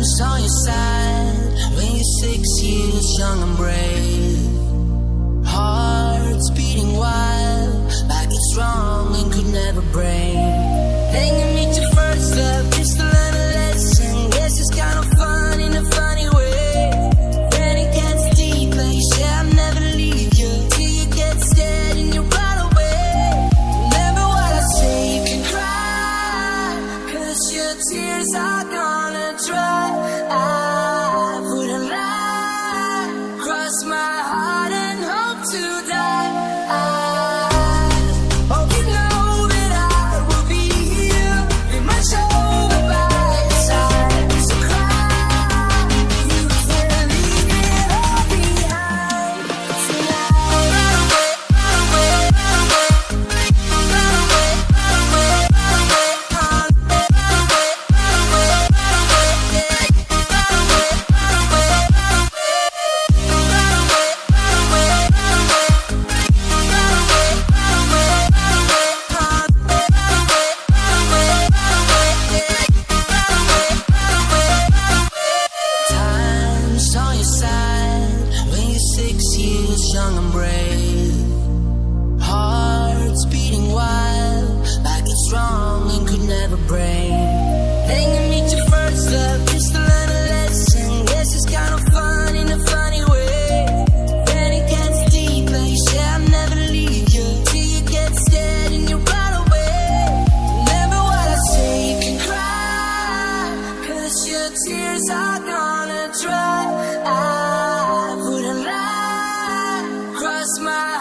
friends on your side. When you're six years young and brave Hearts beating wild Like it's wrong and could never break. Then you meet your first love Just to learn a lesson. Guess it's kind of fun in a funny way. It gets deep say I'll never leave you Till you get scared and you run away. Remember what I say, your tears are gone. young and brave. Hearts beating wild, like it's strong and could never break. Then you meet your first love, just to learn a lesson. Guess it's kind of fun in a funny way. Then it gets deeper, and you say, I'll never leave you. Till you get scared and you run away. Remember what I say, you can cry. Cause your tears are gonna dry. I smile.